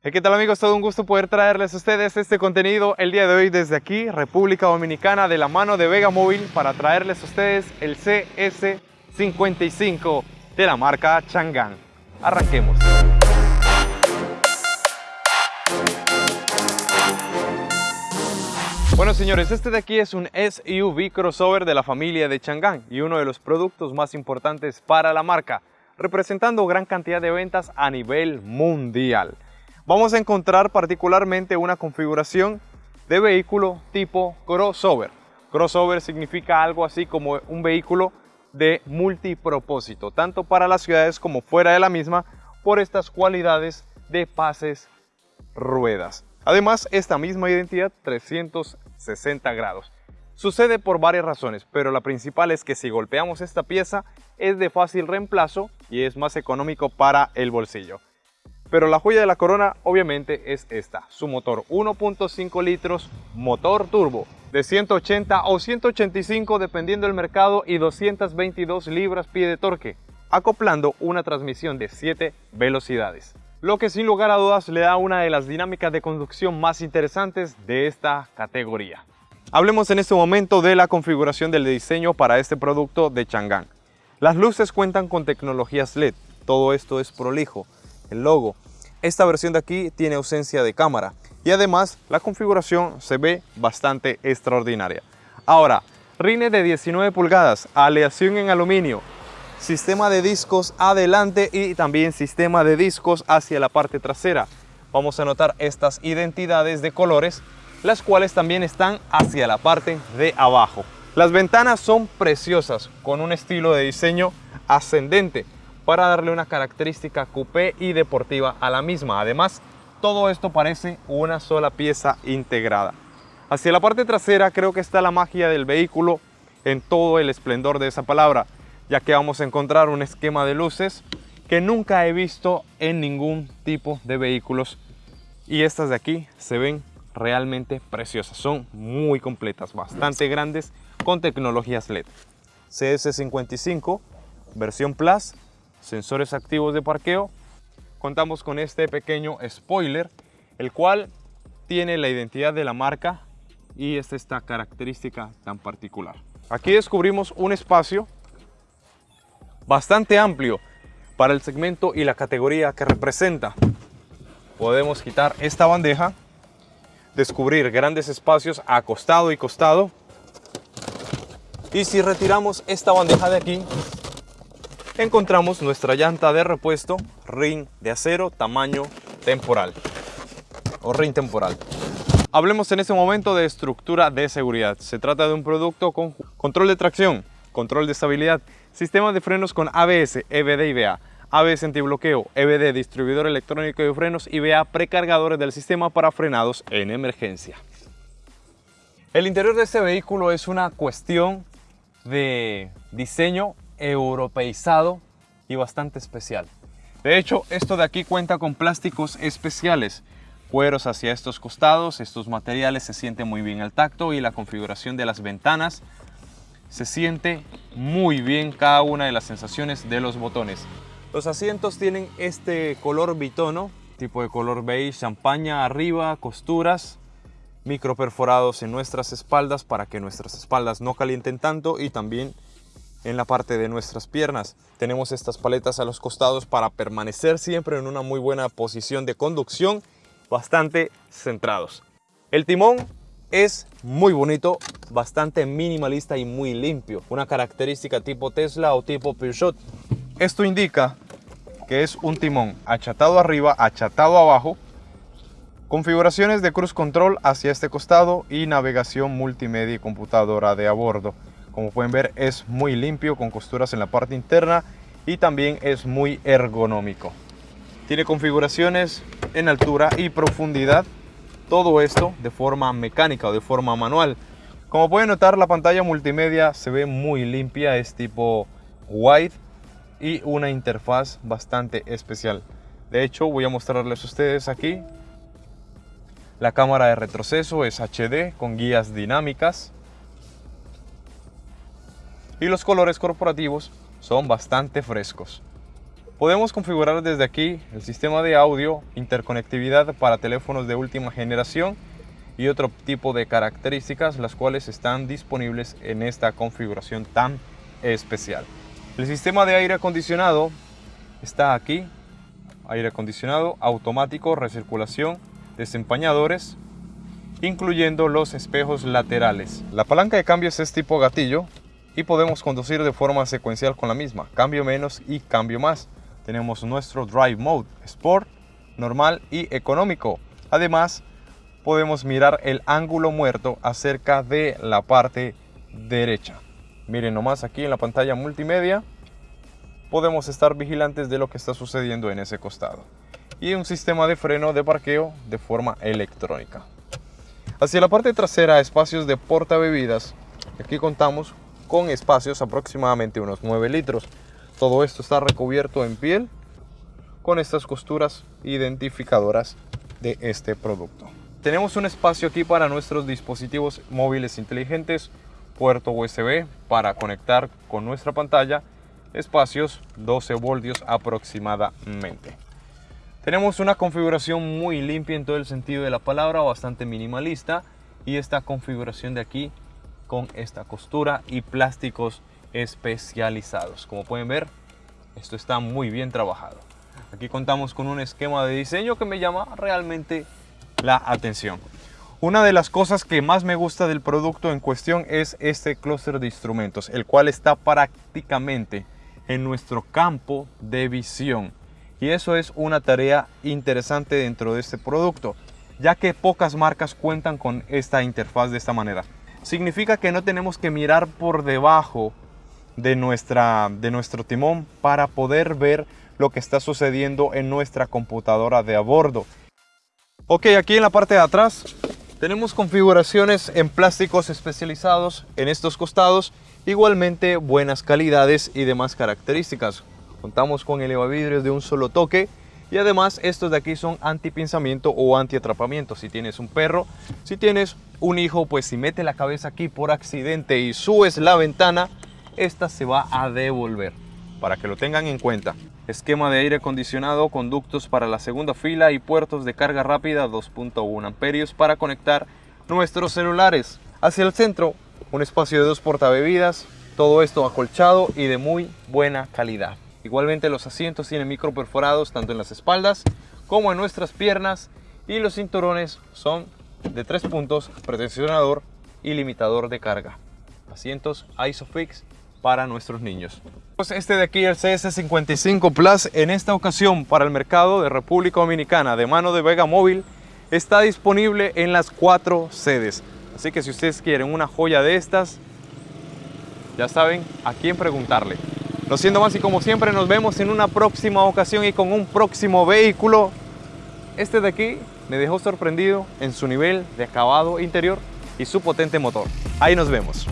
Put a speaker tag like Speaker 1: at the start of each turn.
Speaker 1: ¿Qué tal amigos? Todo un gusto poder traerles a ustedes este contenido el día de hoy desde aquí, República Dominicana, de la mano de Vega Móvil, para traerles a ustedes el CS55 de la marca Chang'an. Arranquemos. Bueno señores, este de aquí es un SUV crossover de la familia de Chang'an y uno de los productos más importantes para la marca, representando gran cantidad de ventas a nivel mundial vamos a encontrar particularmente una configuración de vehículo tipo crossover. Crossover significa algo así como un vehículo de multipropósito, tanto para las ciudades como fuera de la misma, por estas cualidades de pases ruedas. Además, esta misma identidad 360 grados. Sucede por varias razones, pero la principal es que si golpeamos esta pieza es de fácil reemplazo y es más económico para el bolsillo. Pero la joya de la corona obviamente es esta, su motor 1.5 litros, motor turbo de 180 o 185 dependiendo del mercado y 222 libras-pie de torque, acoplando una transmisión de 7 velocidades. Lo que sin lugar a dudas le da una de las dinámicas de conducción más interesantes de esta categoría. Hablemos en este momento de la configuración del diseño para este producto de Chang'an. Las luces cuentan con tecnologías LED, todo esto es prolijo, el logo. Esta versión de aquí tiene ausencia de cámara y además la configuración se ve bastante extraordinaria. Ahora, rines de 19 pulgadas, aleación en aluminio, sistema de discos adelante y también sistema de discos hacia la parte trasera. Vamos a notar estas identidades de colores, las cuales también están hacia la parte de abajo. Las ventanas son preciosas, con un estilo de diseño ascendente, para darle una característica coupé y deportiva a la misma. Además, todo esto parece una sola pieza integrada. Hacia la parte trasera creo que está la magia del vehículo en todo el esplendor de esa palabra, ya que vamos a encontrar un esquema de luces que nunca he visto en ningún tipo de vehículos y estas de aquí se ven realmente preciosas, son muy completas, bastante grandes con tecnologías LED. CS55 versión Plus sensores activos de parqueo, contamos con este pequeño spoiler, el cual tiene la identidad de la marca y esta, esta característica tan particular. Aquí descubrimos un espacio bastante amplio para el segmento y la categoría que representa. Podemos quitar esta bandeja, descubrir grandes espacios a costado y costado. Y si retiramos esta bandeja de aquí, encontramos nuestra llanta de repuesto ring de acero tamaño temporal o ring temporal. Hablemos en este momento de estructura de seguridad. Se trata de un producto con control de tracción, control de estabilidad, sistema de frenos con ABS, EBD y BA, ABS antibloqueo, EBD, distribuidor electrónico de frenos y BA precargadores del sistema para frenados en emergencia. El interior de este vehículo es una cuestión de diseño europeizado y bastante especial. De hecho, esto de aquí cuenta con plásticos especiales, cueros hacia estos costados, estos materiales se sienten muy bien al tacto y la configuración de las ventanas se siente muy bien cada una de las sensaciones de los botones. Los asientos tienen este color bitono, tipo de color beige, champaña arriba, costuras, micro perforados en nuestras espaldas para que nuestras espaldas no calienten tanto y también en la parte de nuestras piernas. Tenemos estas paletas a los costados para permanecer siempre en una muy buena posición de conducción, bastante centrados. El timón es muy bonito, bastante minimalista y muy limpio. Una característica tipo Tesla o tipo Peugeot. Esto indica que es un timón achatado arriba, achatado abajo, configuraciones de cruise control hacia este costado y navegación multimedia y computadora de a bordo. Como pueden ver es muy limpio con costuras en la parte interna y también es muy ergonómico. Tiene configuraciones en altura y profundidad. Todo esto de forma mecánica o de forma manual. Como pueden notar la pantalla multimedia se ve muy limpia, es tipo wide y una interfaz bastante especial. De hecho voy a mostrarles a ustedes aquí. La cámara de retroceso es HD con guías dinámicas y los colores corporativos son bastante frescos. Podemos configurar desde aquí el sistema de audio, interconectividad para teléfonos de última generación y otro tipo de características las cuales están disponibles en esta configuración tan especial. El sistema de aire acondicionado está aquí, aire acondicionado automático, recirculación, desempañadores, incluyendo los espejos laterales. La palanca de cambios es tipo gatillo y podemos conducir de forma secuencial con la misma, cambio menos y cambio más. Tenemos nuestro Drive Mode, Sport, Normal y Económico. Además, podemos mirar el ángulo muerto acerca de la parte derecha. Miren nomás aquí en la pantalla multimedia, podemos estar vigilantes de lo que está sucediendo en ese costado. Y un sistema de freno de parqueo de forma electrónica. Hacia la parte trasera, espacios de porta bebidas. Aquí contamos con espacios aproximadamente unos 9 litros. Todo esto está recubierto en piel con estas costuras identificadoras de este producto. Tenemos un espacio aquí para nuestros dispositivos móviles inteligentes, puerto USB para conectar con nuestra pantalla, espacios 12 voltios aproximadamente. Tenemos una configuración muy limpia en todo el sentido de la palabra, bastante minimalista y esta configuración de aquí con esta costura y plásticos especializados. Como pueden ver, esto está muy bien trabajado. Aquí contamos con un esquema de diseño que me llama realmente la atención. Una de las cosas que más me gusta del producto en cuestión es este clúster de instrumentos, el cual está prácticamente en nuestro campo de visión. Y eso es una tarea interesante dentro de este producto, ya que pocas marcas cuentan con esta interfaz de esta manera significa que no tenemos que mirar por debajo de, nuestra, de nuestro timón para poder ver lo que está sucediendo en nuestra computadora de a bordo. Ok, aquí en la parte de atrás tenemos configuraciones en plásticos especializados en estos costados, igualmente buenas calidades y demás características. Contamos con elevavidrios de un solo toque y además estos de aquí son anti-pinzamiento o anti-atrapamiento. Si tienes un perro, si tienes un hijo, pues si mete la cabeza aquí por accidente y subes la ventana, esta se va a devolver. Para que lo tengan en cuenta. Esquema de aire acondicionado, conductos para la segunda fila y puertos de carga rápida 2.1 amperios para conectar nuestros celulares. Hacia el centro, un espacio de dos portabebidas, todo esto acolchado y de muy buena calidad. Igualmente los asientos tienen micro perforados tanto en las espaldas como en nuestras piernas y los cinturones son de tres puntos, pretensionador y limitador de carga. Asientos ISOFIX para nuestros niños. Pues este de aquí, el CS55 Plus, en esta ocasión para el mercado de República Dominicana de mano de Vega Móvil, está disponible en las cuatro sedes. Así que si ustedes quieren una joya de estas, ya saben a quién preguntarle. No siendo más y como siempre nos vemos en una próxima ocasión y con un próximo vehículo. Este de aquí me dejó sorprendido en su nivel de acabado interior y su potente motor. Ahí nos vemos.